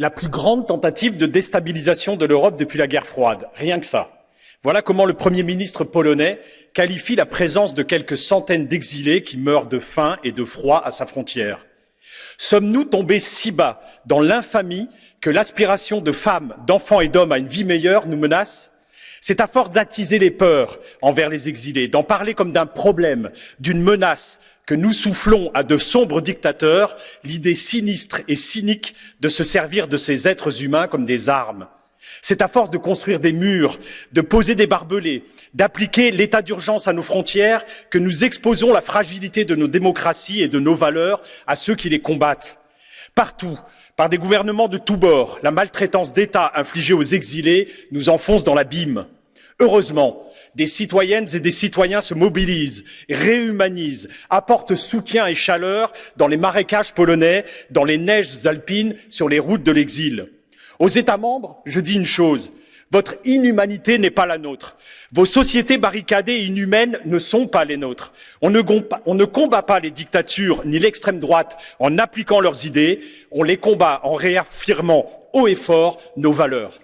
la plus grande tentative de déstabilisation de l'Europe depuis la guerre froide. Rien que ça. Voilà comment le Premier ministre polonais qualifie la présence de quelques centaines d'exilés qui meurent de faim et de froid à sa frontière. Sommes-nous tombés si bas dans l'infamie que l'aspiration de femmes, d'enfants et d'hommes à une vie meilleure nous menace? C'est à force d'attiser les peurs envers les exilés, d'en parler comme d'un problème, d'une menace, que nous soufflons à de sombres dictateurs l'idée sinistre et cynique de se servir de ces êtres humains comme des armes. C'est à force de construire des murs, de poser des barbelés, d'appliquer l'état d'urgence à nos frontières que nous exposons la fragilité de nos démocraties et de nos valeurs à ceux qui les combattent. Partout, par des gouvernements de tous bords, la maltraitance d'État infligée aux exilés nous enfonce dans l'abîme. Heureusement, des citoyennes et des citoyens se mobilisent, réhumanisent, apportent soutien et chaleur dans les marécages polonais, dans les neiges alpines, sur les routes de l'exil. Aux États membres, je dis une chose, votre inhumanité n'est pas la nôtre. Vos sociétés barricadées et inhumaines ne sont pas les nôtres. On ne, combat pas les dictatures ni l'extrême droite en appliquant leurs idées, on les combat en réaffirmant haut et fort nos valeurs.